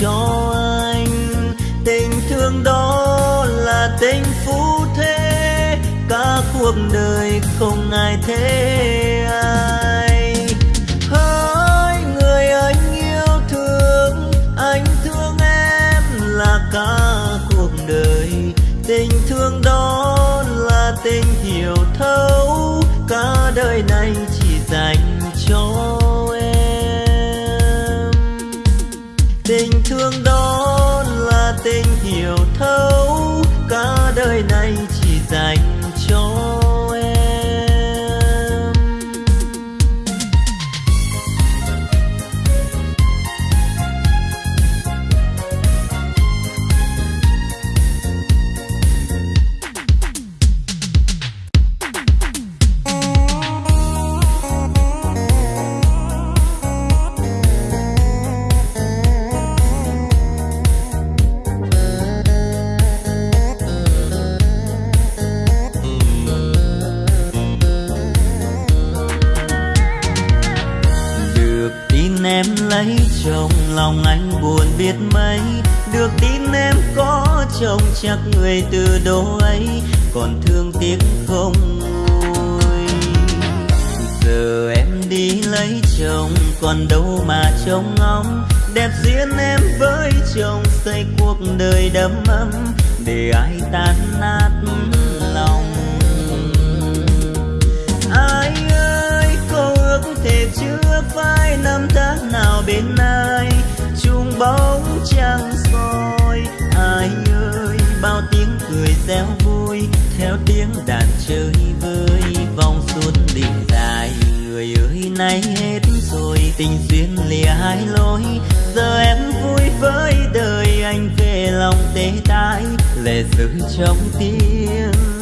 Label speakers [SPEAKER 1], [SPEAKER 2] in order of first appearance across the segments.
[SPEAKER 1] cho anh. Tình thương đó là tình phú thế, cả cuộc đời không ai thế ai. Hỡi người anh yêu thương, anh thương em là cả cuộc đời. Tình thương đó là tình hiểu thấu, cả đời này chắc người từ đó ấy còn thương tiếc không nguôi. Giờ em đi lấy chồng, còn đâu mà trông ngóng. Đẹp duyên em với chồng xây cuộc đời đầm ấm, để ai tan nát lòng. Ai ơi cô ước thề chưa phai năm tháng nào bên ai. Chung bóng trăng tiếng đàn chơi với vòng xuân đình dài. Người ơi, nay hết rồi, tình duyên lìa hai lối. Giờ em vui với đời anh về lòng tê tái. Lệ rơi trong tiếng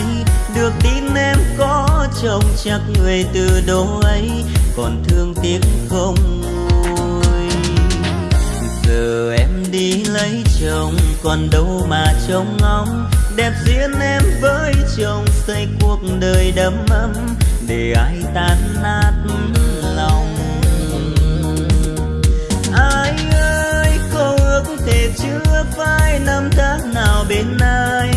[SPEAKER 1] biết được tin em có chồng chắc người từ đâu ấy, còn thương tiếc không nguôi giờ em đi lấy chồng, còn đâu mà trông ngóng. Đẹp duyên em với chồng xây cuộc đời đầm ấm, để ai tan nát lòng. Ai ơi câu ước thể chưa phai năm tháng nào bên ai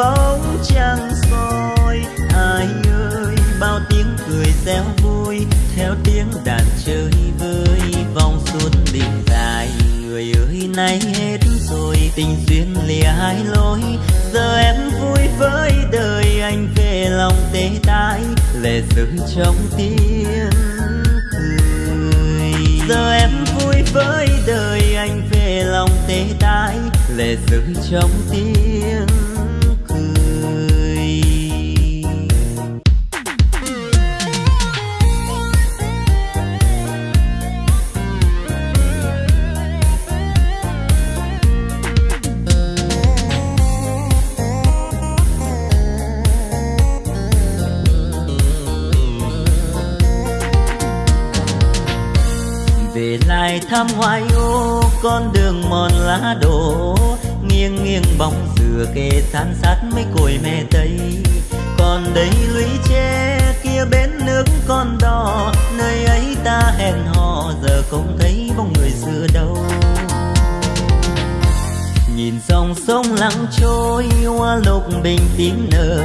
[SPEAKER 1] bóng trăng soi. Ai ơi, bao tiếng cười reo vui. Theo tiếng đàn chơi vơi, vòng xuân đình dài. Người ơi, nay hết rồi, tình duyên lìa hai lối. Giờ em vui với đời anh, về lòng tê tái. Lệ rơi trong tiếng cười. Giờ em vui với đời anh, về lòng tê tái. Lệ rơi trong tiếng thăm ngoại ô con đường mòn lá đổ. Nghiêng nghiêng bóng dừa kề san sát mấy cội mẹ tây. Còn đây lũy tre kia bến nước con đò. Nơi ấy ta hẹn hò, giờ không thấy bóng người xưa đâu. Nhìn dòng sông lặng trôi, hoa lục bình tím nở.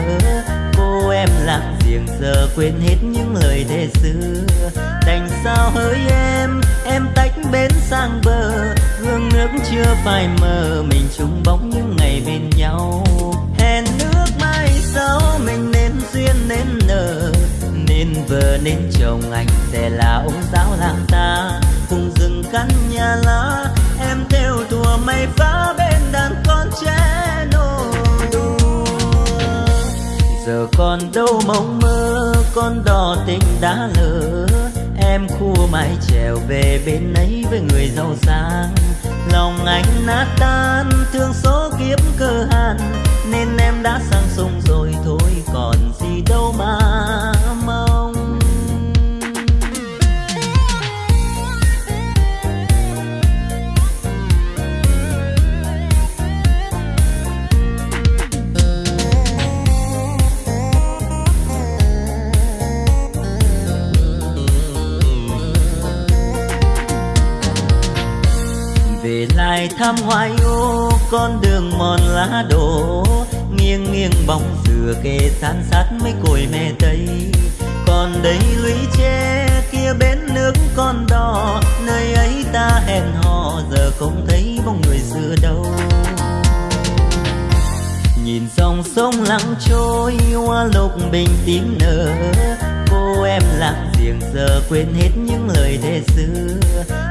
[SPEAKER 1] Cô em lặng giềng giờ quên hết những lời thề xưa đành sao hỡi em? Em tách bến sang bờ gương nước chưa phai mờ. Mình chung bóng những ngày bên nhau. Hẹn nước mai sau, mình nên duyên nên nở. Nên vợ, nên chồng, anh sẽ là ông giáo làng ta. Cùng rừng căn nhà lá, em theo thùa mây phá bên đàn con trẻ nô đùa giờ còn đâu mong mơ, con đò tình đã lỡ em khua mãi trèo về bên ấy với người giàu sang. Lòng anh nát tan, thương số kiếp cơ hàn nên em đã sang sông rồi thôi, còn gì đâu mà. Ngày thăm hoài ô, con đường mòn lá đổ. Nghiêng nghiêng bóng dừa kề san sát mấy cội mẹ tây. Còn đây lũy tre kia bến nước con đò. Nơi ấy ta hẹn hò, giờ không thấy bóng người xưa đâu. Nhìn dòng sông lặng trôi, hoa lục bình tím nở. Cô em lặng riêng giờ quên hết những lời thề xưa.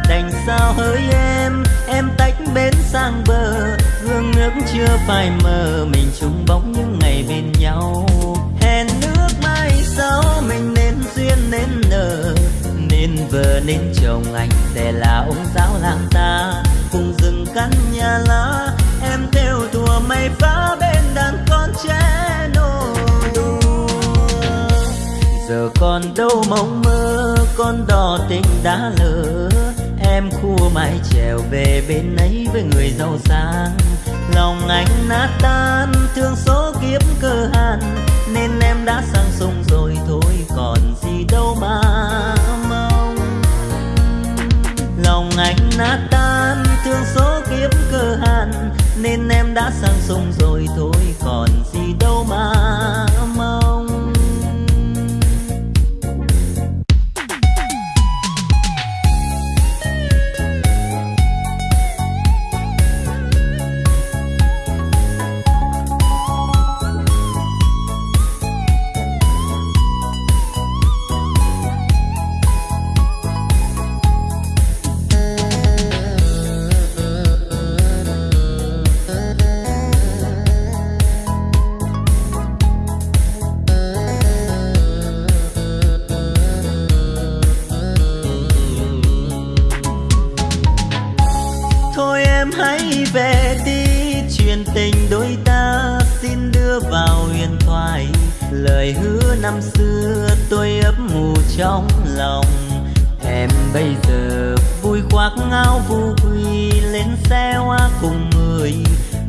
[SPEAKER 1] Đành sao hỡi em em tách bến sang bờ. Gương nước chưa phai mờ, mình chung bóng những ngày bên nhau. Hẹn nước mai sau, mình nên duyên nên nợ nên vợ, nên chồng, anh sẽ là ông giáo làng ta. Cùng rừng căn nhà lá, em theo thùa mây phá bên đàn giờ còn đâu mộng mơ, con đò tình đã lỡ. Em khua mãi trèo về bên ấy với người giàu sang. Lòng anh nát tan, thương số kiếp cơ hàn nên em đã sang sông rồi thôi, còn gì đâu mà mong. Lòng anh nát tan, thương số kiếp cơ hàn nên em đã sang sông rồi thôi, còn gì đâu trong lòng. Em bây giờ vui khoác áo vu quy lên xe hoa cùng người.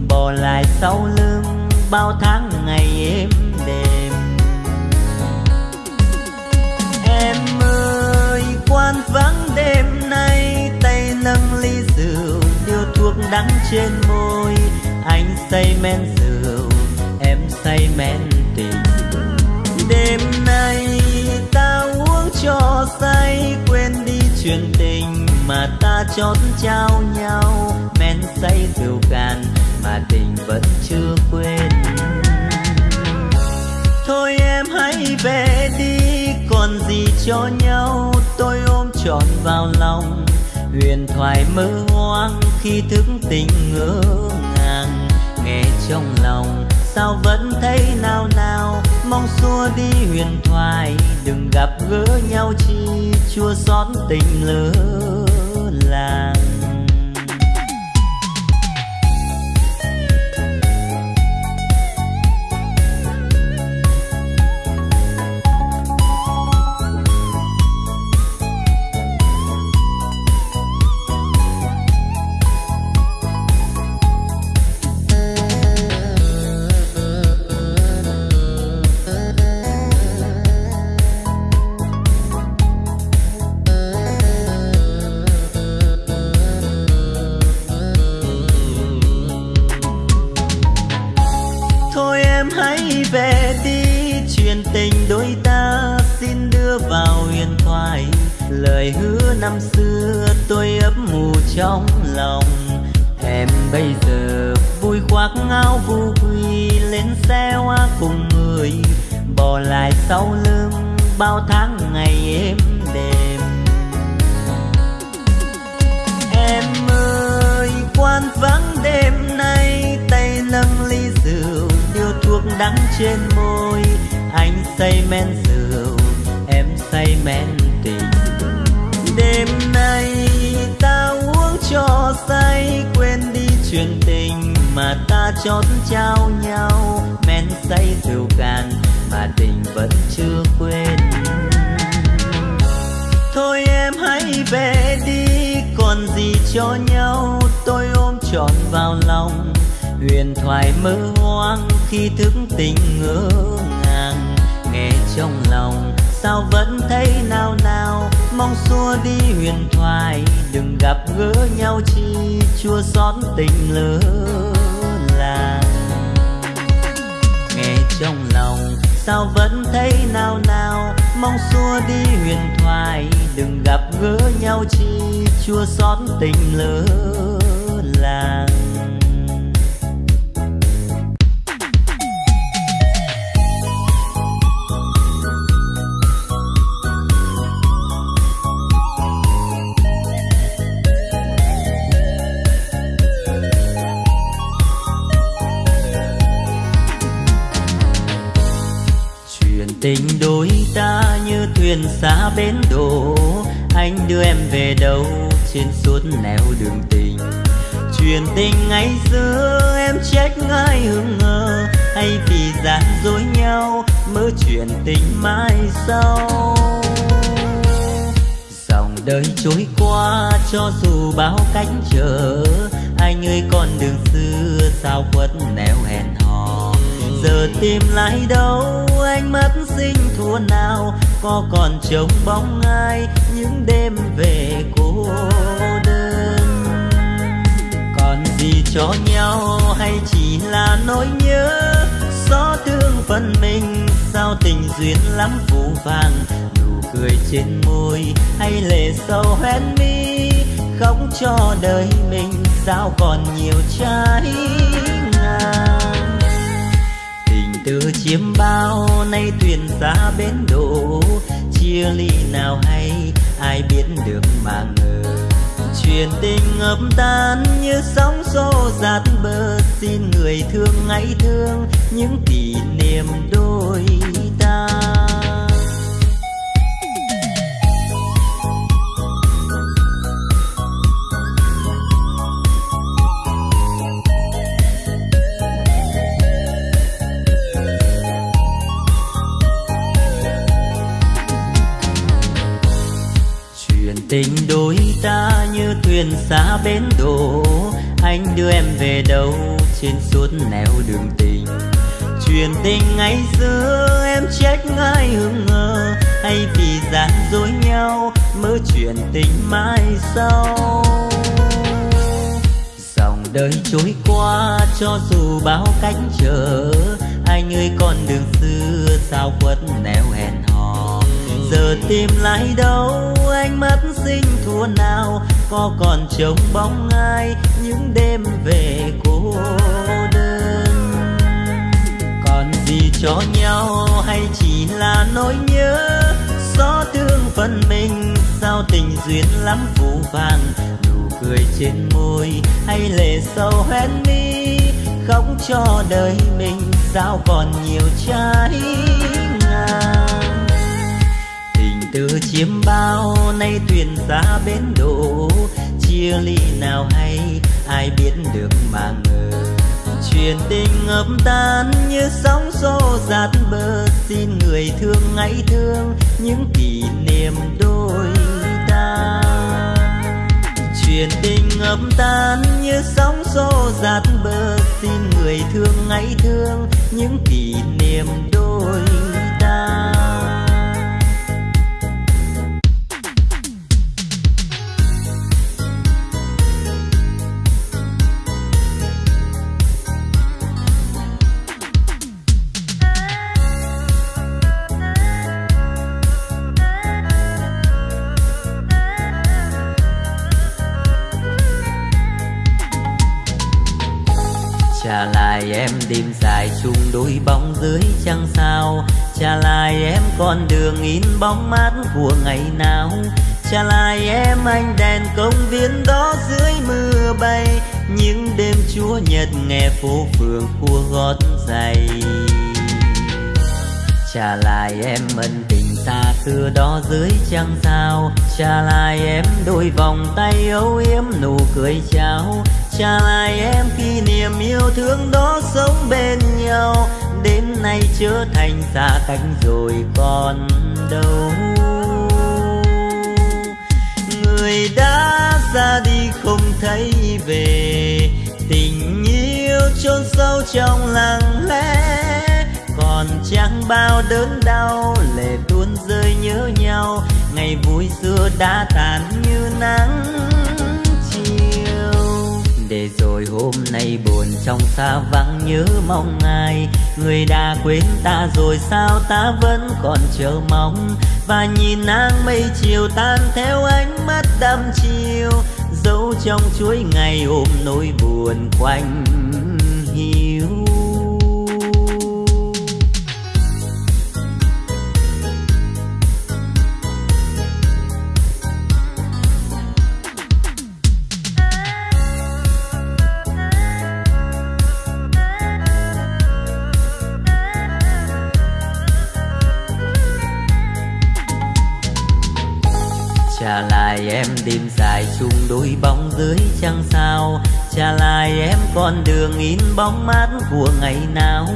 [SPEAKER 1] Bỏ lại sau lưng bao tháng ngày êm đềm. Em ơi quan vắng đêm nay, tay nâng ly rượu điều thuốc đắng trên môi. Anh say men rượu, em say men say, quên đi chuyện tình mà ta chót trao nhau. Men say rượu cạn mà tình vẫn chưa quên. Thôi em hãy về đi, còn gì cho nhau. Tôi ôm trọn vào lòng, huyền thoại mơ hoang khi thức tình ngỡ ngàng. Nghe trong lòng, sao vẫn thấy nao nao? Mong xua đi huyền thoại, đừng gặp gỡ nhau chi chua xót tình lỡ làng. Bến đổ anh đưa em về đâu? Trên suốt nẻo đường tình. Chuyện tình ngày xưa em trách ai hững ngờ hay vì gian dối nhau, mơ chuyện tình mai sau. Dòng đời trôi qua, cho dù bao cách trở. Anh ơi con đường xưa, sao quất nẻo hẹn hò? Giờ tìm lại đâu, anh mất sinh thua nào? Có còn trông bóng ai những đêm về cô đơn? Còn gì cho nhau hay chỉ là nỗi nhớ? Gió thương phần mình, sao tình duyên lắm phù vàng? Nụ cười trên môi hay lệ sâu hoen mi? Khóc cho đời mình, sao còn nhiều trái từ chiêm bao nay thuyền xa bến đổ chia ly nào hay, ai biết được mà ngờ. Chuyện tình ngập tan như sóng xô dạt bờ. Xin người thương hãy thương những kỷ niệm đôi ta. Tình đôi ta như thuyền xa bến đổ. Anh đưa em về đâu trên suốt nẻo đường tình? Chuyện tình ngày xưa em trách ai hững ngờ hay vì gian dối nhau mơ chuyện tình mai sau? Dòng đời trôi qua cho dù bao cách trở anh ơi con đường xưa sao quất nẻo hẹn tìm lại đâu anh mất sinh thua nào, có còn trông bóng ai những đêm về cô đơn? Còn gì cho nhau hay chỉ là nỗi nhớ? Gió thương phần mình, sao tình duyên lắm phù vàng nụ cười trên môi hay lệ sâu hoen mi? Khóc cho đời mình, sao còn nhiều trái từ chiêm bao, nay thuyền xa bến đổ. Chia ly nào hay, ai biết được mà ngờ. Chuyện tình ngập tan như sóng xô dạt bờ. Xin người thương hãy thương những kỷ niệm đôi ta. Chuyện tình ngập tan như sóng xô dạt bờ. Xin người thương hãy thương những kỷ niệm đôi ta em đêm dài chung đôi bóng dưới trăng sao? Trả lại em con đường in bóng mát của ngày nào? Trả lại em anh đèn công viên đó dưới mưa bay. Những đêm chúa nhật nghe phố phường cua gót giày. Trả lại em ân tình xa xưa đó dưới trăng sao? Trả lại em đôi vòng tay âu yếm nụ cười chào. Trả lại em kỷ niệm yêu thương đó sống bên nhau, đến nay trở thành xa cách rồi còn đâu. Người đã ra đi không thấy về, tình yêu chôn sâu trong lặng lẽ, còn chẳng bao đớn đau lệ tuôn rơi nhớ nhau, ngày vui xưa đã tàn như nắng hôm nay buồn trong xa vắng nhớ mong ai. Người đã quên ta rồi sao ta vẫn còn chờ mong? Và nhìn nắng mây chiều tan theo ánh mắt đăm chiều dẫu trong chuỗi ngày ôm nỗi buồn quanh hiu em đêm dài chung đôi bóng dưới trăng sao? Trả lại em con đường in bóng mát của ngày nào?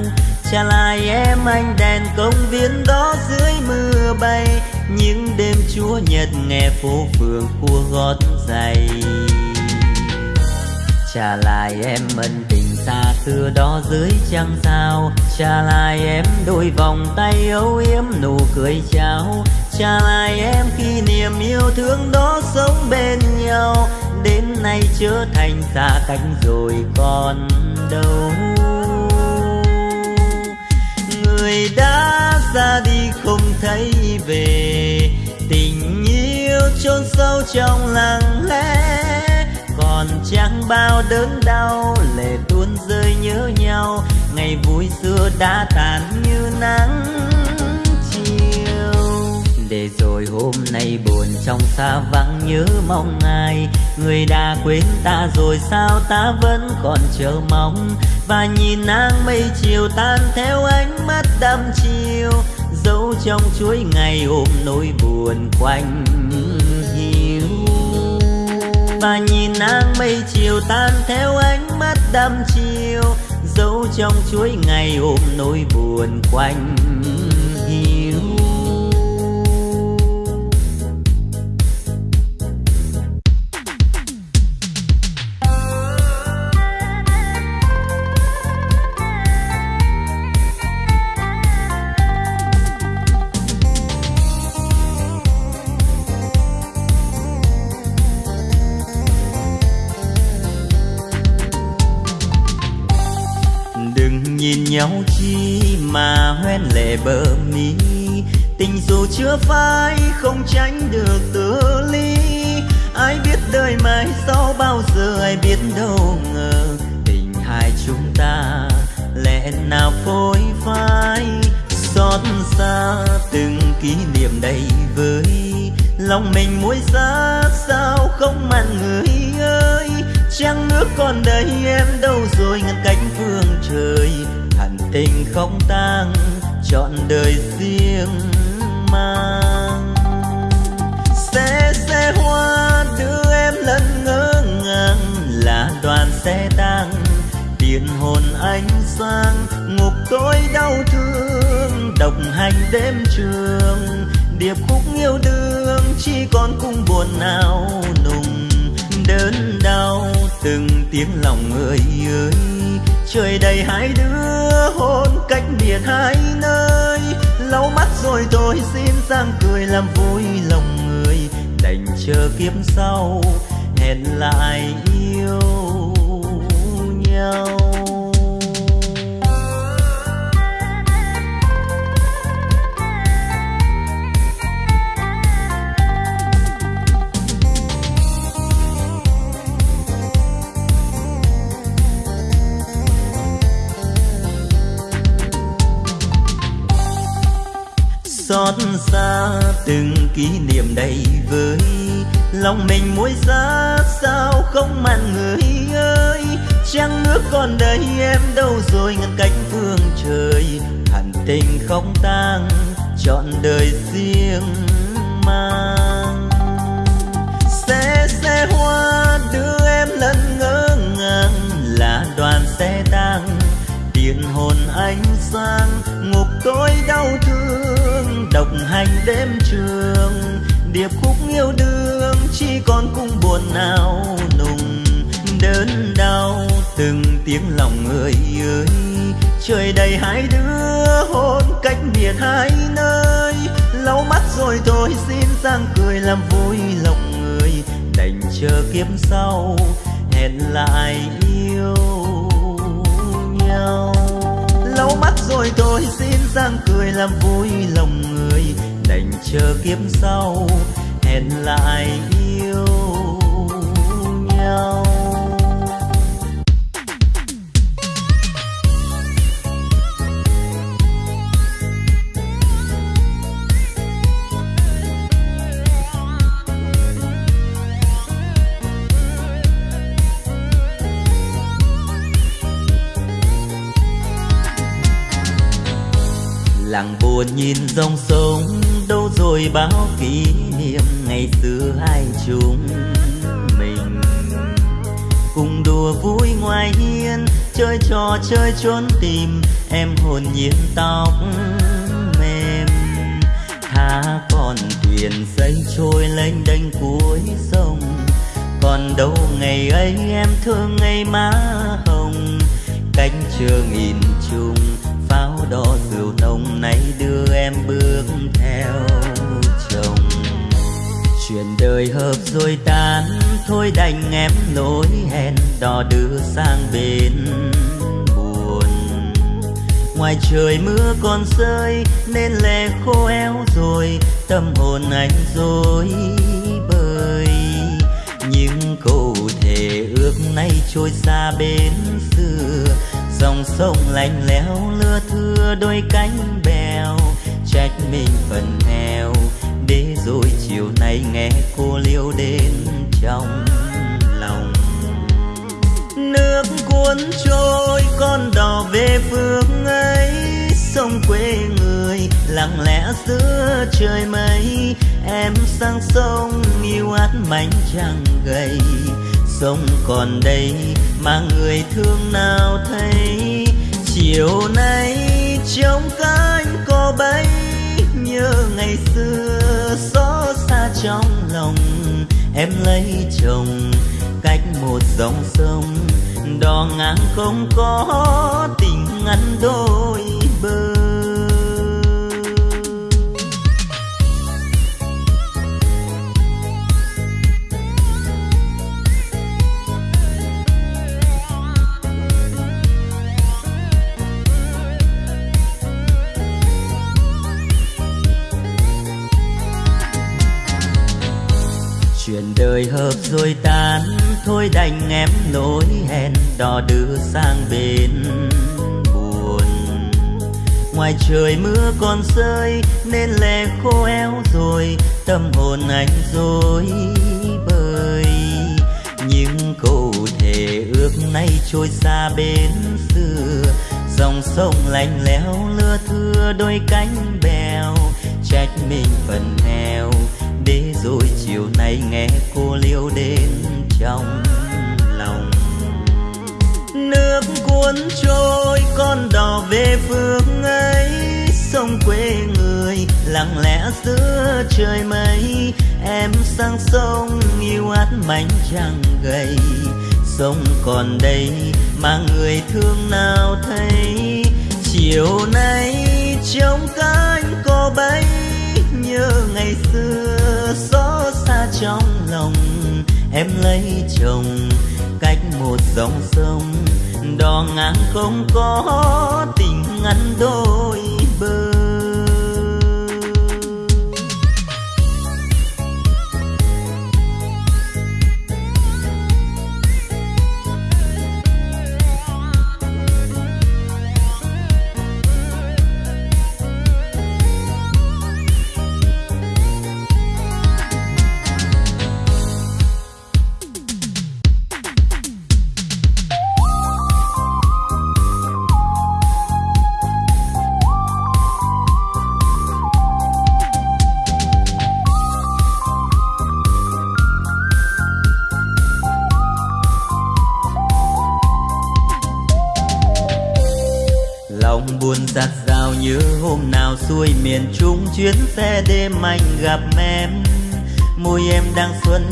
[SPEAKER 1] Trả lại em anh đèn công viên đó dưới mưa bay, những đêm chúa nhật nghe phố phường cua gót giày. Trả lại em ân tình xa xưa đó dưới trăng sao? Trả lại em đôi vòng tay âu yếm nụ cười chào trả lại em khi niềm yêu thương đó sống bên nhau. Đến nay trở thành xa cách rồi còn đâu. Người đã ra đi không thấy về, tình yêu chôn sâu trong lặng lẽ. Còn chẳng bao đớn đau, lệ tuôn rơi nhớ nhau. Ngày vui xưa đã tàn như nắng. Nay buồn trong xa vắng nhớ mong ai. Người đã quên ta rồi sao ta vẫn còn chờ mong? Và nhìn nắng mây chiều tan theo ánh mắt đăm chiều, dấu trong chuỗi ngày ôm nỗi buồn quanh hiu. Và nhìn nắng mây chiều tan theo ánh mắt đăm chiều, dấu trong chuỗi ngày ôm nỗi buồn quanh nhau chi mà hoen lệ bờ mi tình dù chưa phai không tránh được tự ly. Ai biết đời mai sau bao giờ, ai biết đâu ngờ tình hai chúng ta lẽ nào phôi phai. Xót xa từng kỷ niệm đầy vơi. Lòng mình muối giá sao không mặn người ơi. Trăng nước còn đây em đâu rồi, ngăn cánh phương trời tình không tang, chọn đời riêng mang. Xe xe hoa đưa em lần ngỡ ngàng, là đoàn xe tang, tiền hồn ánh sáng, ngục tối đau thương, độc hành đêm trường. Điệp khúc yêu đương, chỉ còn cung buồn nào nùng, đớn đau từng tiếng lòng người ơi trời đầy hai đứa hôn cách biệt hai nơi. Lau mắt rồi tôi xin sang cười làm vui lòng người. Đành chờ kiếp sau, hẹn lại yêu nhau. Xót xa từng kỷ niệm đầy vơi. Lòng mình muối giá sao không mặn người ơi. Trăng nước còn đây em đâu rồi ngăn cách phương trời. Hẳn tình không tang chọn đời riêng mang. Xe xe hoa đưa em lần ngỡ ngàng, là đoàn xe tang tiền hồn ánh sáng tôi đau thương, độc hành đêm trường, điệp khúc yêu đương, chỉ còn cung buồn nào nùng. Đớn đau, từng tiếng lòng người ơi, trời đầy hai đứa hôn cách biệt hai nơi. Lau mắt rồi thôi xin sang cười làm vui lòng người, đành chờ kiếp sau, hẹn lại yêu nhau lau mắt rồi thôi xin sang cười làm vui lòng người. Đành chờ kiếp sau, hẹn lại yêu nhau. Buồn nhìn dòng sông, đâu rồi bao kỷ niệm ngày xưa hai chúng mình. Cùng đùa vui ngoài hiên, chơi trò chơi trốn tìm, em hồn nhiên tóc mềm. Tha con thuyền xây trôi lênh đênh cuối sông, còn đâu ngày ấy em thương ngày má hồng. Cánh chưa nghìn chung đó rượu nồng nay đưa em bước theo chồng. Chuyện đời hợp rồi tan thôi đành em nối hẹn đò đưa sang bên buồn. Ngoài trời mưa còn rơi, nên lệ khô eo rồi, tâm hồn anh rồi bơi những câu thề ước nay trôi xa bên xưa, dòng sông lạnh lẽo lưa thưa đôi cánh bèo, trách mình phần nghèo để rồi chiều nay nghe cô liêu đến trong lòng. Nước cuốn trôi, con đò về phương ấy. Sông quê người, lặng lẽ giữa trời mây. Em sang sông, yêu át mảnh trăng gầy. Sông còn đây, mà người thương nào thấy? Chiều nay trong cánh có bay nhớ ngày xưa xót xa trong lòng em lấy chồng cách một dòng sông đò ngang không có tình ngăn đôi bờ. Chuyện hợp rồi tan thôi đành em nỗi hẹn đò đưa sang bên buồn. Ngoài trời mưa còn rơi, nên lệ khô éo rồi, tâm hồn anh rồi bơi những câu thề ước nay trôi xa bên xưa, dòng sông lạnh lẽo lưa thưa đôi cánh bèo, trách mình phần nghèo để rồi chiều nay nghe cô liêu đến trong lòng. Nước cuốn trôi, con đò về phương ấy, sông quê người, lặng lẽ giữa trời mây. Em sang sông, yêu át mảnh trăng gầy. Sông còn đây mà người thương nào thấy? Chiều nay trong cánh có bay nhớ ngày xưa xót xa trong lòng, em lấy chồng cách một dòng sông. Đò ngang không có tình ngăn đôi bờ.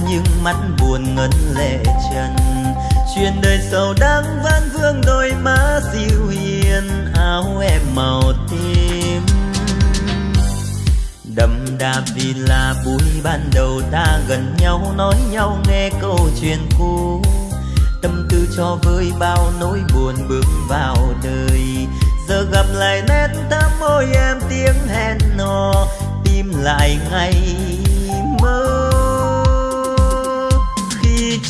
[SPEAKER 1] Nhưng mắt buồn ngấn lệ trần. Chuyện đời sầu đang vẫn vương đôi má dịu hiền, áo em màu tím. Đậm đà vì là buổi ban đầu ta gần nhau, nói nhau nghe câu chuyện cũ. Tâm tư cho vơi bao nỗi buồn bước vào đời. Giờ gặp lại nét thắm môi em tiếng hẹn hò tim lại ngày mơ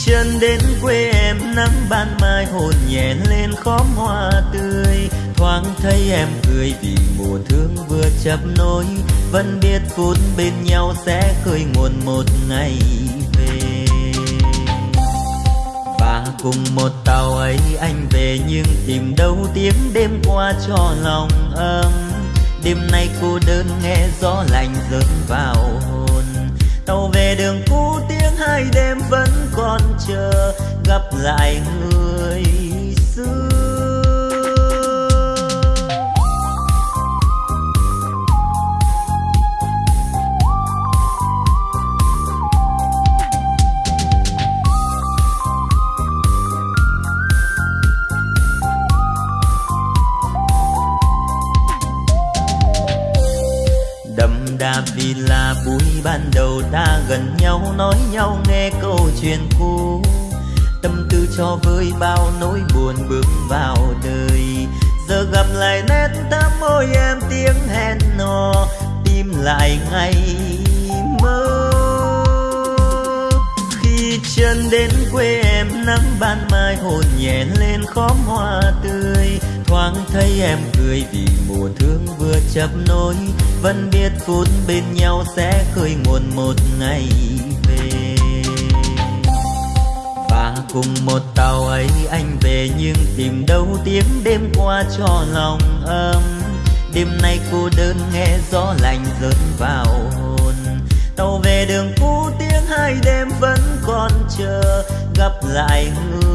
[SPEAKER 1] chân đến quê em, nắng ban mai hồn nhẹ lên khóm hoa tươi. Thoáng thấy em cười vì mùa thương vừa chập nối, vẫn biết phút bên nhau sẽ khơi nguồn một ngày về. Và cùng một tàu ấy anh về nhưng tìm đâu tiếng đêm qua cho lòng ấm. Đêm nay cô đơn nghe gió lạnh rớt vào hồn. Tàu về đường cũ tiếng hai đêm vẫn còn chờ gặp lại người. Ban đầu ta gần nhau, nói nhau, nghe câu chuyện cũ. Tâm tư cho vơi bao nỗi buồn bước vào đời. Giờ gặp lại nét thắm môi em, tiếng hẹn hò tim lại ngày mơ. Khi chân đến quê em, nắng ban mai hồn nhẹ lên khóm hoa tươi. Thoáng thấy em cười vì mùa thương vừa chấp nối vẫn biết phút bên nhau sẽ khơi nguồn một ngày về. Và cùng một tàu ấy anh về nhưng tìm đâu tiếng đêm qua cho lòng ấm. Đêm nay cô đơn nghe gió lạnh rớt vào hồn. Tàu về đường cũ, tiếng hai đêm vẫn còn chờ. Gặp lại người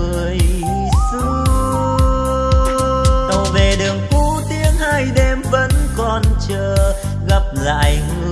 [SPEAKER 1] là anh.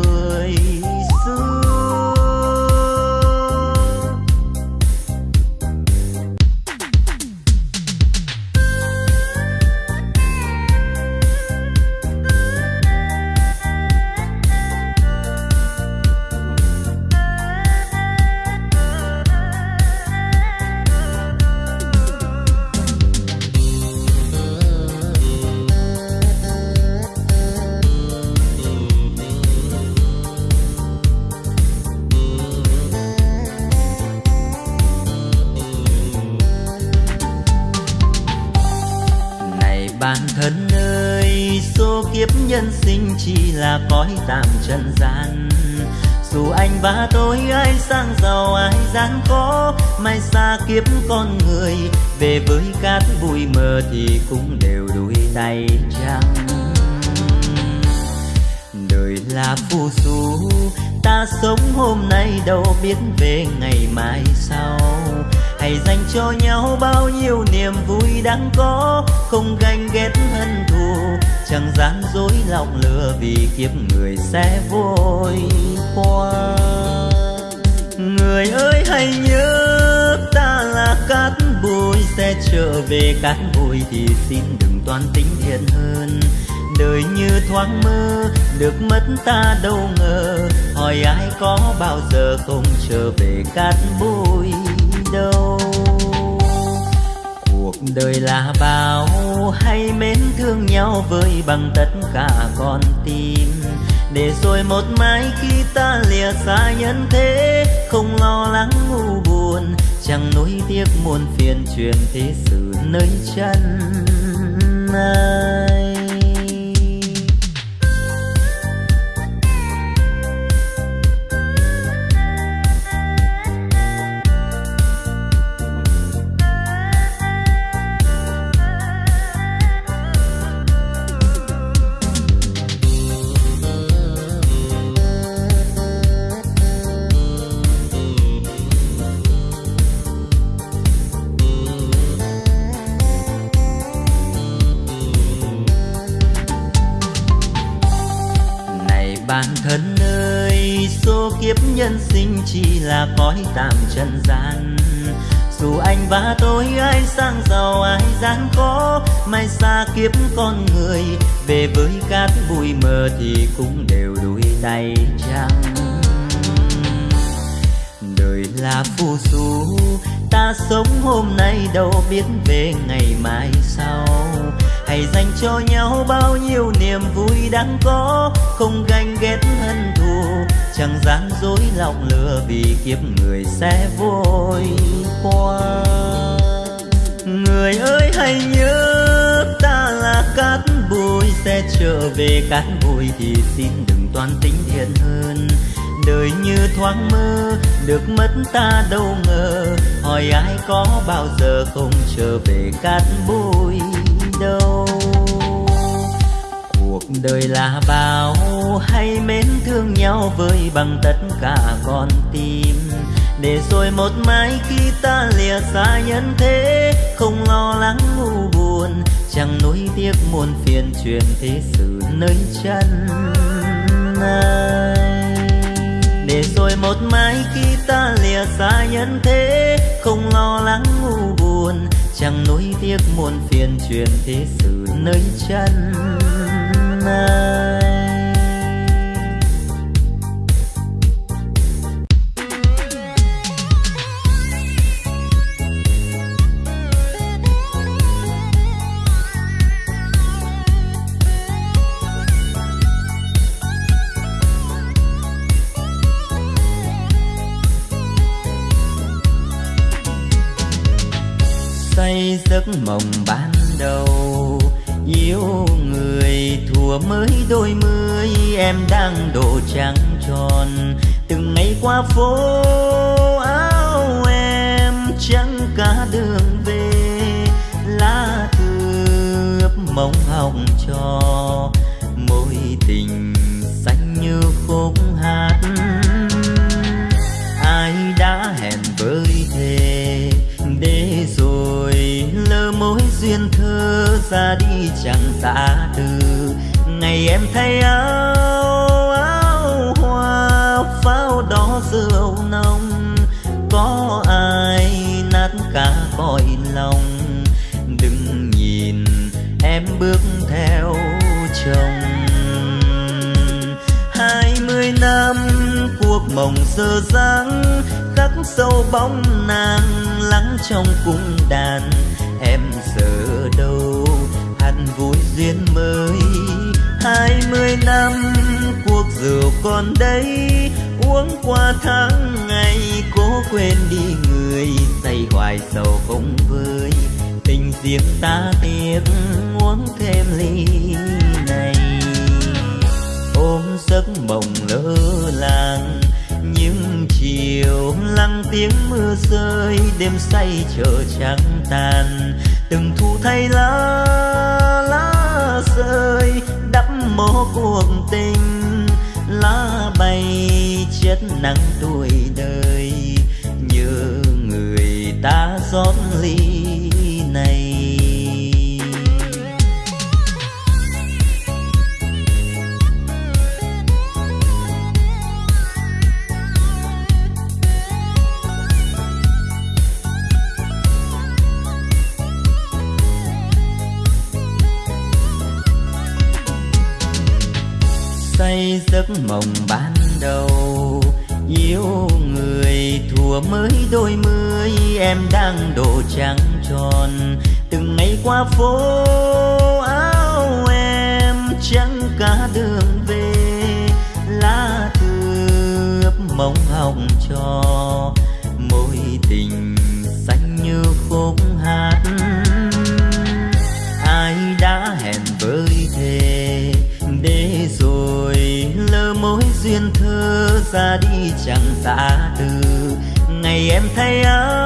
[SPEAKER 1] Trần gian. Dù anh và tôi ai sang giàu, ai gian khó, mai xa kiếp con người. Về với cát bụi mờ thì cũng đều đuôi tay trắng. Đời là phù du, ta sống hôm nay đâu biết về ngày mai sau. Hãy dành cho nhau bao nhiêu niềm vui đang có, không ganh ghét hơn chẳng gian dối lòng lừa vì kiếp người sẽ vội qua. Người ơi, hãy nhớ ta là cát bụi, sẽ trở về cát bụi thì xin đừng toan tính thiện hơn. Đời như thoáng mơ, được mất ta đâu ngờ, hỏi ai có bao giờ không trở về cát bụi? Đời là bao, hay mến thương nhau với bằng tất cả con tim để rồi một mai khi ta lìa xa nhân thế, không lo lắng ngu buồn, chẳng nỗi tiếc muôn phiền truyền thế sự nơi chân à. Cõi tạm trần gian. Dù anh và tôi ai sang giàu, ai gian khó, mai xa kiếp con người. Về với cát bụi mờ thì cũng đều đuôi tay trắng. Đời là phù du, ta sống hôm nay đâu biết về ngày mai sau. Hãy dành cho nhau bao nhiêu niềm vui đang có, không ganh ghét hận thù. Chẳng gian dối lòng lừa vì kiếp sẽ vội qua. Người ơi, hãy nhớ ta là cát bụi, sẽ trở về cát bụi thì xin đừng toan tính thiện hơn. Đời như thoáng mơ, được mất ta đâu ngờ. Hỏi ai có bao giờ không trở về cát bụi đâu? Cuộc đời là bao hay mến thương nhau với bằng tất cả con tim để rồi một mai khi ta lìa xa nhân thế, không lo lắng ngu buồn, chẳng nuối tiếc muôn phiền truyền thế sự nơi chân này. Để rồi một mai khi ta lìa xa nhân thế, không lo lắng ngu buồn, chẳng nuối tiếc muôn phiền truyền thế sự nơi chân này. Mộng ban đầu. Yêu người thùa mới đôi mươi, em đang độ trắng tròn. Từng ngày qua phố thay áo áo hoa, pháo đỏ rượu nồng. Có ai nát cả cõi lòng? Đừng nhìn em bước theo chồng. Hai mươi năm cuộc mộng dơ dáng khắc sâu bóng nàng lắng trong cung đàn. Em giờ đâu hẳn vui duyên mới? Mươi năm, cuộc rượu còn đây. Uống qua tháng ngày, cố quên đi người, say hoài sầu không vơi. Tình riêng ta tiếc, uống thêm ly này. Ôm giấc mộng lơ làng, những chiều lắng tiếng mưa rơi. Đêm say chờ trắng tàn từng thu thay lá nắng tuổi đời như người ta rót ly này. Say giấc mộng ban đang đổ trắng tròn. Từng ngày qua phố áo em trắng cả đường về. Lá thư ướp mong hồng cho. Môi tình xanh như khúc hát. Ai đã hẹn với thề để rồi lỡ mối duyên thơ ra đi chẳng xa từ. Ngày em thay áo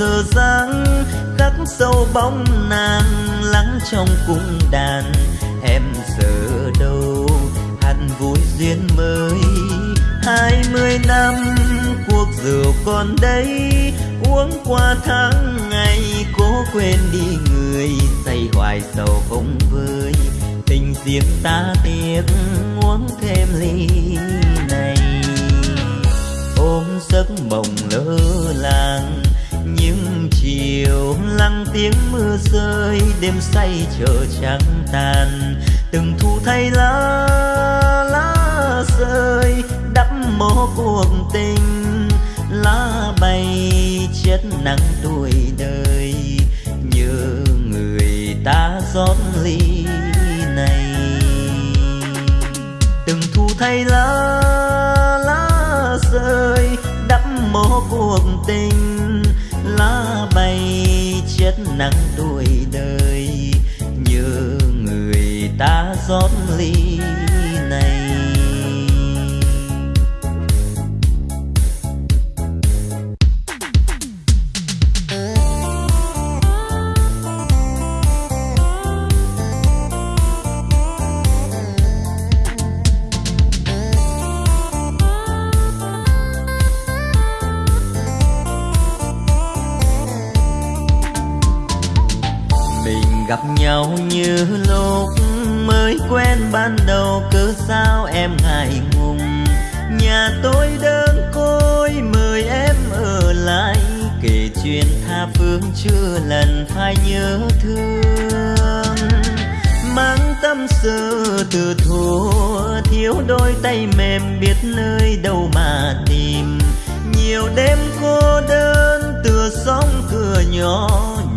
[SPEAKER 1] giờ dáng khắc sâu bóng nàng lắng trong cung đàn. Em giờ đâu hẳn vui duyên mới. Hai mươi năm, cuộc rượu còn đây. Uống qua tháng ngày, cố quên đi người. Say hoài sầu không vơi. Tình riêng ta tiếc, uống thêm ly. Tiếng mưa rơi, đêm say chờ trắng tàn. Từng thu thay lá lá rơi, đắp mồ cuộc tình. Lá bay chết nắng tuổi đời, nhớ người ta rót ly này. Từng thu thay lá nắng. Tay mềm biết nơi đâu mà tìm. Nhiều đêm cô đơn, tựa sóng cửa nhỏ,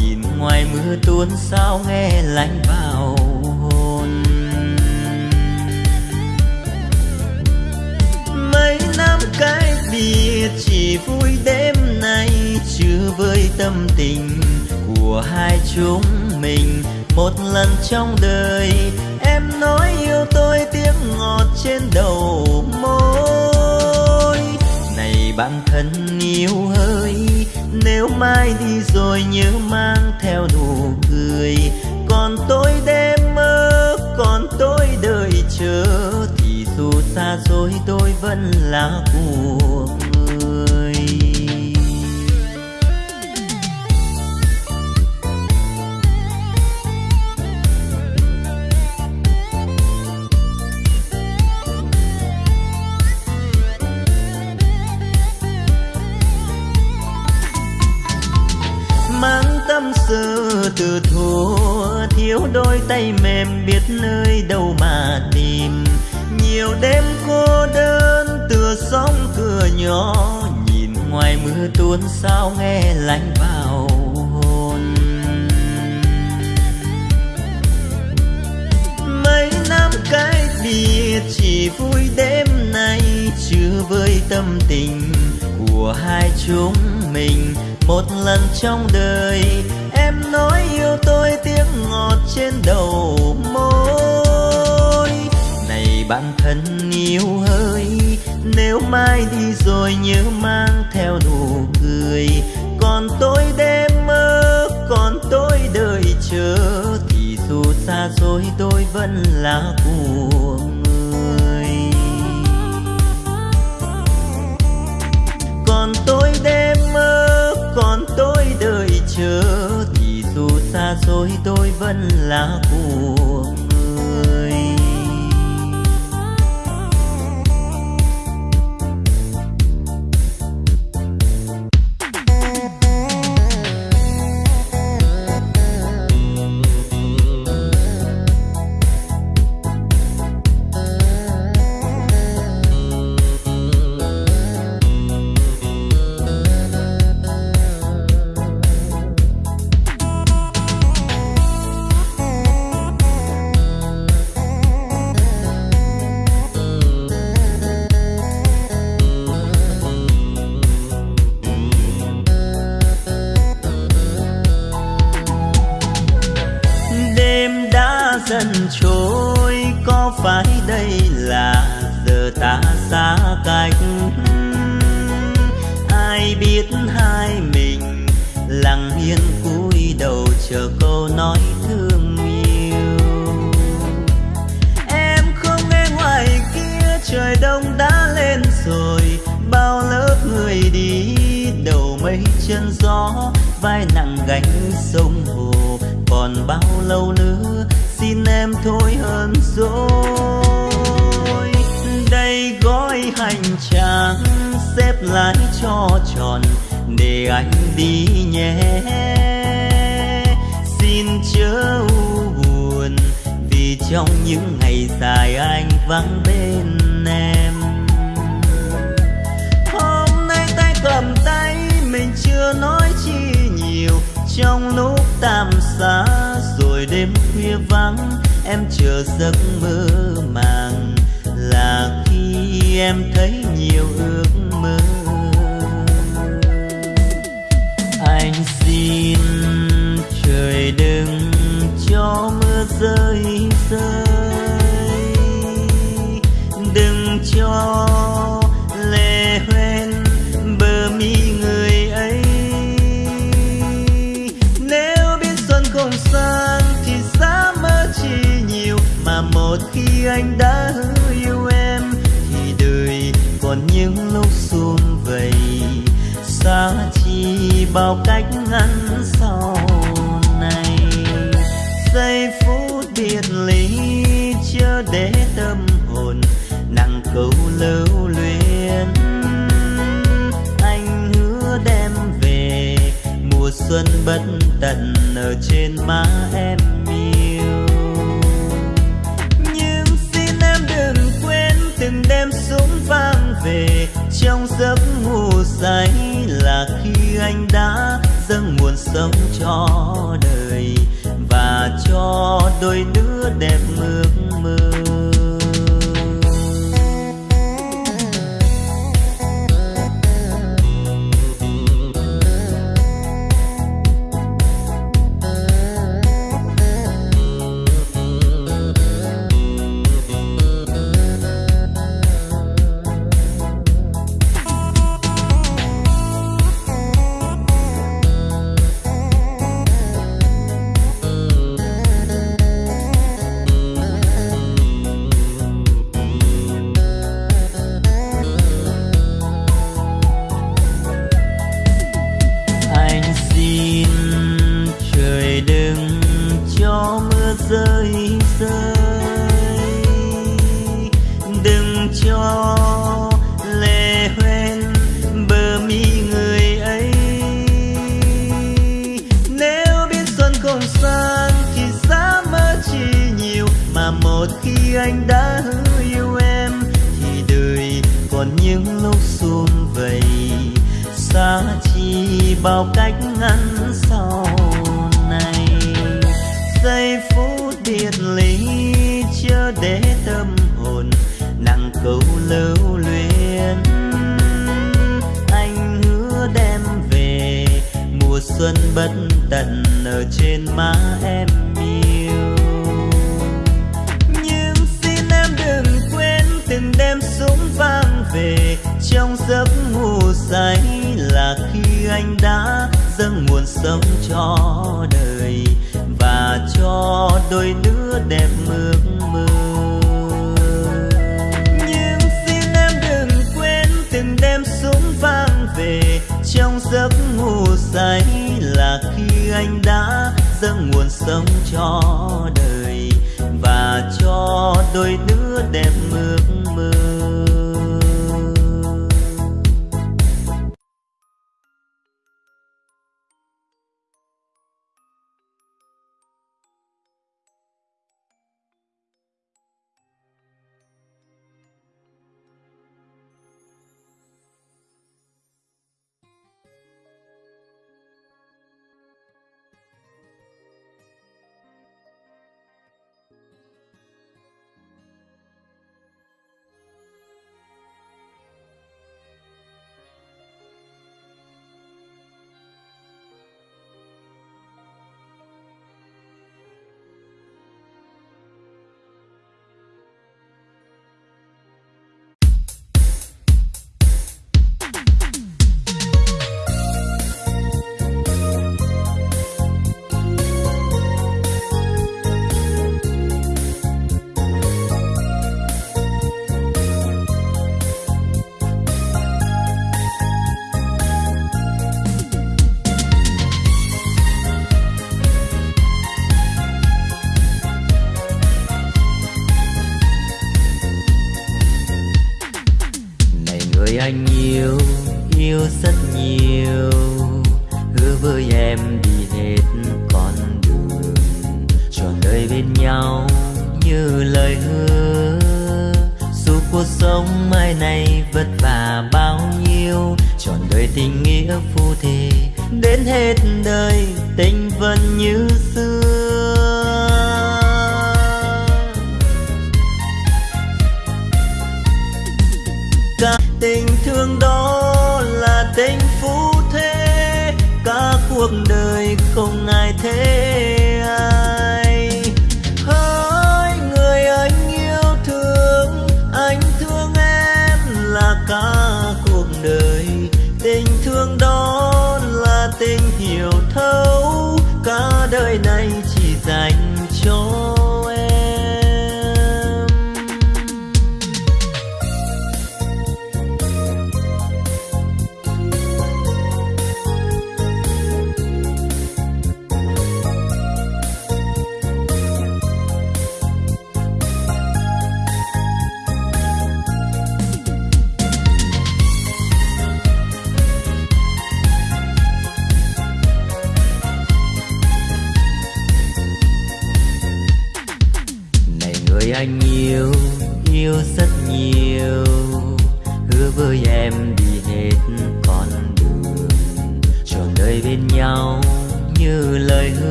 [SPEAKER 1] nhìn ngoài mưa tuôn sao nghe lạnh vào hồn. Mấy năm cái biệt chỉ vui đêm nay chưa với tâm tình của hai chúng mình, một lần trong đời tiếng ngọt trên đầu môi. Này bạn thân yêu ơi, nếu mai đi rồi nhớ mang theo nụ cười. Còn tôi đêm mơ, còn tôi đợi chờ, thì dù xa rồi tôi vẫn là của từ thua, thiếu đôi tay mềm, biết nơi đâu mà tìm. Nhiều đêm cô đơn, tựa sóng cửa nhỏ, nhìn ngoài mưa tuôn sao nghe lạnh vào hồn. Mấy năm cái biệt chỉ vui đêm nay chưa với tâm tình của hai chúng mình. Một lần trong đời nói yêu tôi tiếng ngọt trên đầu môi. Này bạn thân yêu ơi, nếu mai đi rồi nhớ mang theo nụ cười. Còn tôi đêm mơ, còn tôi đợi chờ, thì dù xa xôi tôi vẫn là của người. Còn tôi đêm mơ, còn tôi đợi chờ rồi tôi vẫn là cuồng cách. Ai biết hai mình lặng yên cúi đầu chờ câu nói thương yêu. Em không nghe ngoài kia, trời đông đã lên rồi, bao lớp người đi, đầu mây chân gió, vai nặng gánh sông hồ, còn bao lâu nữa, xin em thôi hơn rồi. Lái lại cho tròn để anh đi nhé. Xin chớ u buồn, vì trong những ngày dài anh vắng bên em. Hôm nay tay cầm tay mình chưa nói chi nhiều, trong lúc tạm xa rồi đêm khuya vắng, em chờ giấc mơ màng. Là khi em thấy nhiều ước trời đừng cho mưa rơi rơi đừng cho lệ hoen bờ mi người ấy nếu biết xuân không sang thì giá mơ chi nhiều, mà một khi anh đã hứa yêu em thì đời còn những lúc xung vầy xa chi bao cách ngăn? Biệt ly chưa để tâm hồn, nặng câu lưu luyến. Anh hứa đem về mùa xuân bất tận ở trên má em yêu. Nhưng xin em đừng quên từng đêm súng vang về, trong giấc ngủ say là khi anh đã dâng nguồn sống cho đời cho đôi đứa đẹp sống cho đời và cho đôi đứa đẹp ước mơ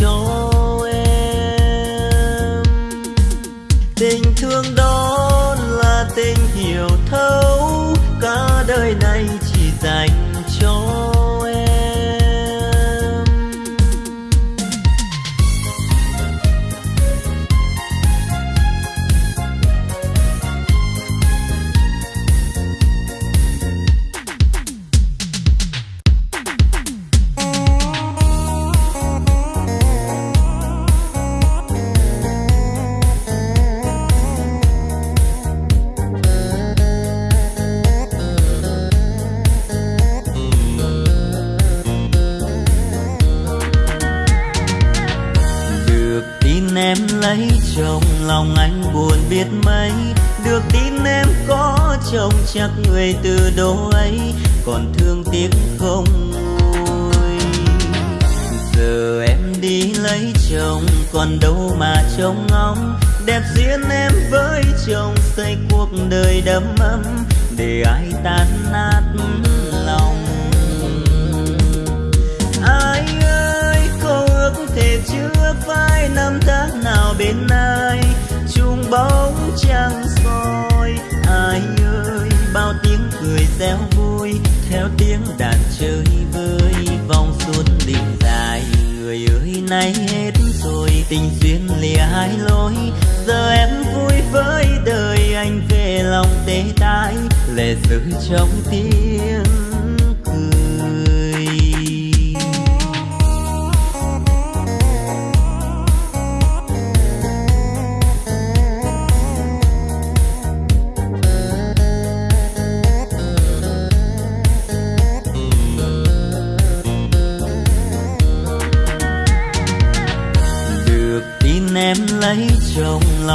[SPEAKER 1] dành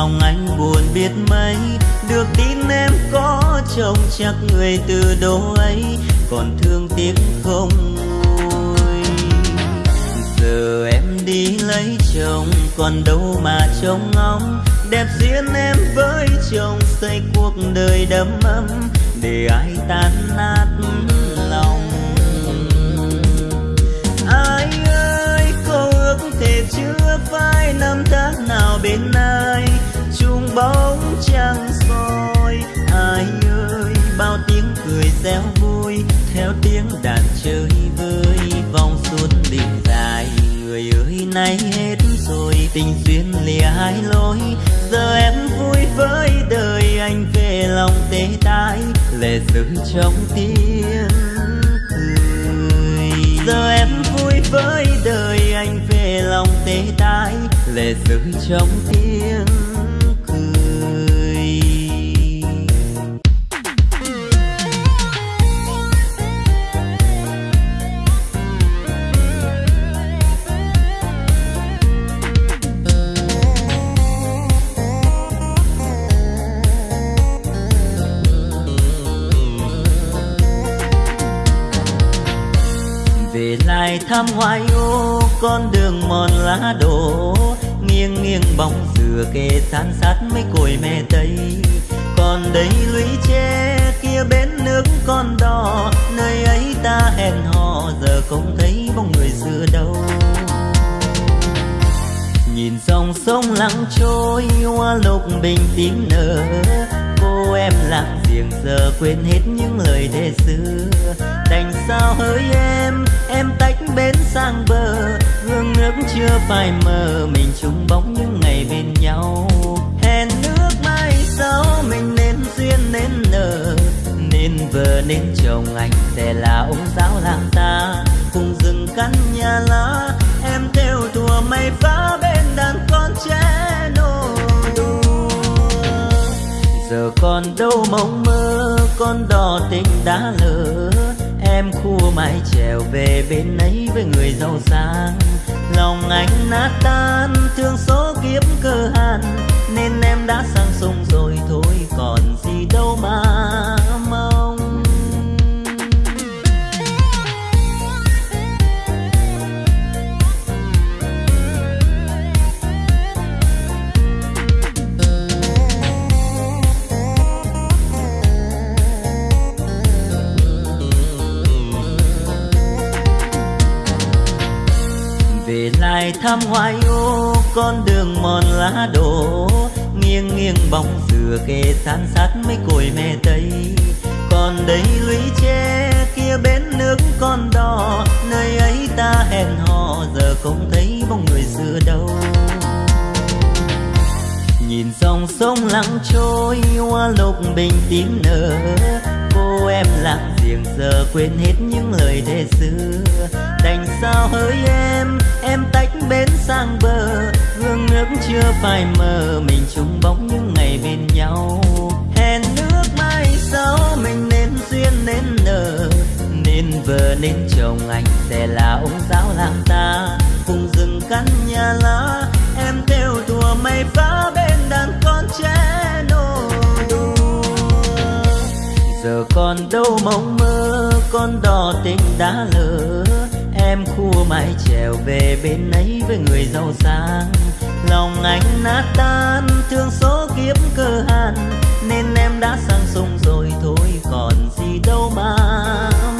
[SPEAKER 1] lòng anh buồn biết mấy. Được tin em có chồng chắc người từ đâu ấy, còn thương tiếc không nguôi giờ em đi lấy chồng, còn đâu mà trông ngóng. Đẹp duyên em với chồng xây cuộc đời đầm ấm, để ai tan nát lòng. Ai ơi câu ước thể chưa phai năm tháng nào bên ai? Bóng trăng soi. Ai ơi, bao tiếng cười reo vui. Theo tiếng đàn chơi vơi, vòng xuân đình dài. Người ơi, nay hết rồi, tình duyên lìa hai lối. Giờ em vui với đời anh về lòng tê tái. Lệ rơi trong tiếng cười. Giờ em vui với đời anh về lòng tê tái. Lệ rơi trong tiếng ngày thăm hoài ô, con đường mòn lá đổ. Nghiêng nghiêng bóng dừa kề san sát mấy cội mẹ tây. Còn đây lũy tre kia bến nước con đò. Nơi ấy ta hẹn hò, giờ không thấy bóng người xưa đâu. Nhìn dòng sông lặng trôi, hoa lục bình tím nở. Cô em lặng giềng giờ quên hết những lời thề xưa. Đành sao hỡi em em tách bến sang bờ, hương nước chưa phai mờ, mình chung bóng những ngày bên nhau. Hẹn nước mai sau, mình nên duyên nên nở, nên vợ nên chồng anh sẽ là ông giáo làng ta. Cùng rừng căn nhà lá, em theo thùa mây phá bên đàn con trẻ nô giờ còn đâu mộng mơ, con đò tình đã lỡ em khua mái trèo về bên ấy với người giàu sang. Lòng anh nát tan, thương số kiếp cơ hàn nên em đã sang sông rồi thôi, còn gì đâu mà. Ai thăm hoài ô con đường mòn lá đổ. Nghiêng nghiêng bóng dừa kề san sát mấy cội mẹ tây. Còn đây lũy tre kia bến nước con đò. Nơi ấy ta hẹn hò, giờ không thấy bóng người xưa đâu. Nhìn dòng sông lặng trôi, hoa lục bình tím nở. Cô em lặng tìm giờ quên hết những lời thề xưa. Đành sao hỡi em em tách bến sang bờ. Gương nước chưa phai mờ, mình chung bóng những ngày bên nhau. Hẹn nước mai sau, mình nên duyên nên nở. Nên vợ, nên chồng, anh sẽ là ông giáo làng ta. Cùng rừng căn nhà lá, em theo thùa mây phá bên đàn con trẻ. Giờ còn đâu mộng mơ, con đò tình đã lỡ. Em khua mãi trèo về bên ấy với người giàu sang. Lòng anh nát tan, thương số kiếp cơ hàn nên em đã sang sông rồi thôi, còn gì đâu mà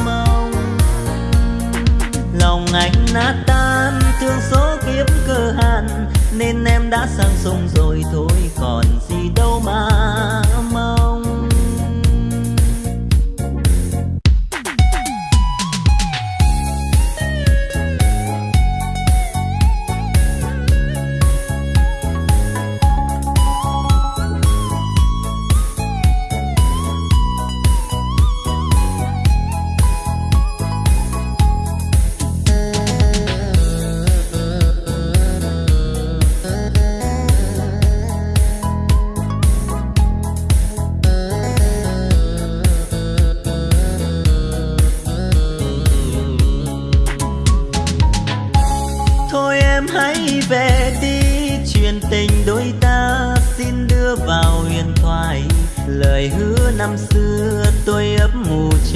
[SPEAKER 1] mong. Lòng anh nát tan, thương số kiếp cơ hàn nên em đã sang sông rồi thôi, còn gì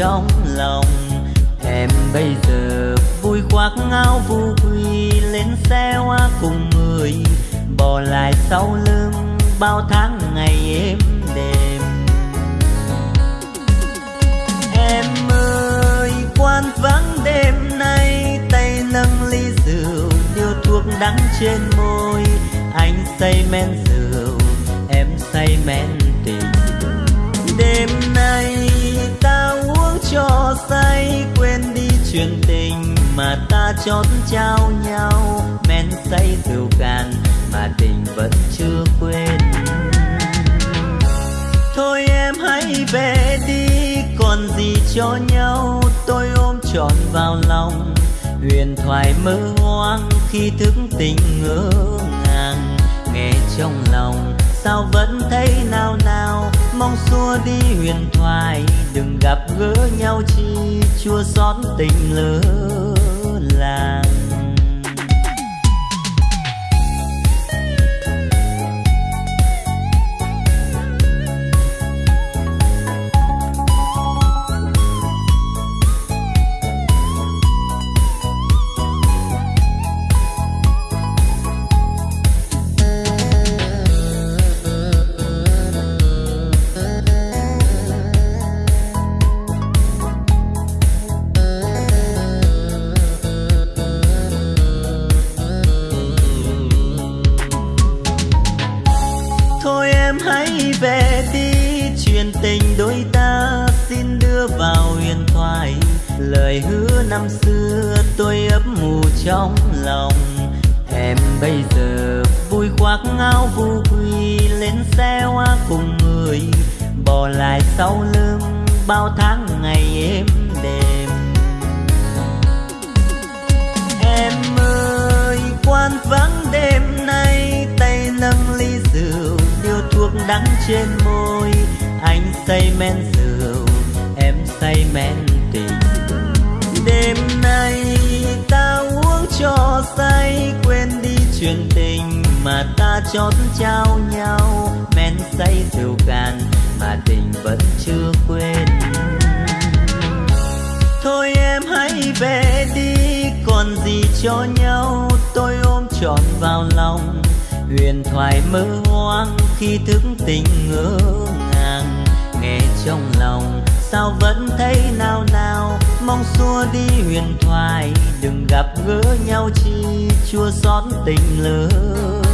[SPEAKER 1] trong lòng. Em bây giờ vui khoác áo vu quy lên xe hoa cùng người, bỏ lại sau lưng bao tháng ngày êm đềm. Em ơi quan vắng đêm nay, tay nâng ly rượu điếu thuốc đắng trên môi. Anh say men chuyện tình mà ta chót trao nhau, men say rượu cạn mà tình vẫn chưa quên thôi em hãy về đi, còn gì cho nhau, tôi ôm trọn vào lòng huyền thoại mơ hoang khi thức tình ngỡ ngàng, nghe trong lòng sao vẫn thấy nao nao? mong xua đi huyền thoại, đừng gặp gỡ nhau chi chua xót tình lỡ làng. Bao tháng ngày êm đềm. Em ơi, quan vắng đêm nay, tay nâng ly rượu thuốc đắng trên môi. Anh say men rượu, em say men tình. Đêm nay ta uống cho say, quên đi chuyện tình mà ta chót trao nhau. Men say rượu cạn mà tình vẫn chưa quên. Thôi em hãy về đi, còn gì cho nhau. Tôi ôm trọn vào lòng, huyền thoại mơ hoang khi thức tình ngỡ ngàng. Nghe trong lòng, sao vẫn thấy nào nào mong xua đi huyền thoại, đừng gặp gỡ nhau chi. Chua xót tình lớn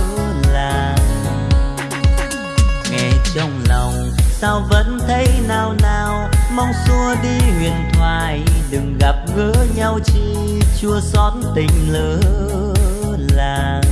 [SPEAKER 1] trong lòng. Sao vẫn thấy nào nào mong xua đi huyền thoại. Đừng gặp gỡ nhau chi chua xót tình lỡ làng.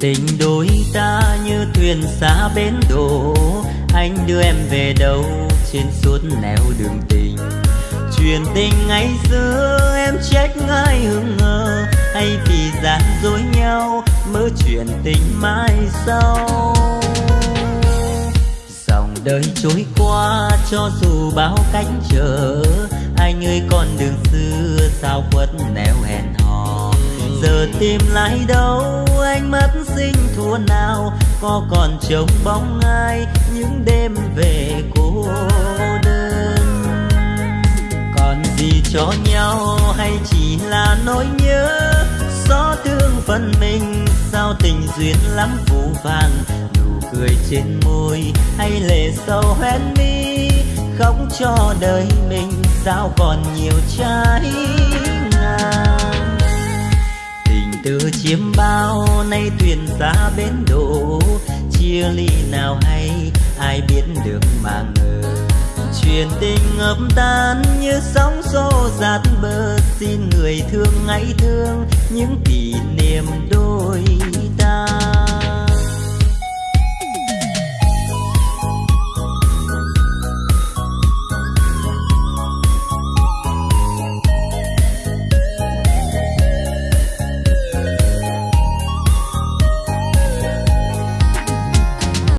[SPEAKER 1] Tình đôi ta như thuyền xa bến đổ. Anh đưa em về đâu trên suốt nẻo đường tình? Chuyện tình ngày xưa em trách ngay hững ngờ hay vì gian dối nhau mơ chuyện tình mai sau? Dòng đời trôi qua cho dù bao cánh trở, anh ơi con đường xưa sao khuất nẻo hẹn hò? Giờ tìm lại đâu anh mất sinh thua nào, có còn trông bóng ai những đêm về cô đơn? Còn gì cho nhau hay chỉ là nỗi nhớ? Gió thương phần mình, sao tình duyên lắm phù vàng? Nụ cười trên môi hay lệ sâu hoen mi? Khóc cho đời mình, sao còn nhiều trái từ chiêm bao nay thuyền xa bến đổ chia ly nào hay, ai biết được mà ngờ. Chuyện tình ngập tan như sóng xô dạt bờ. Xin người thương hãy thương những kỷ niệm đôi ta.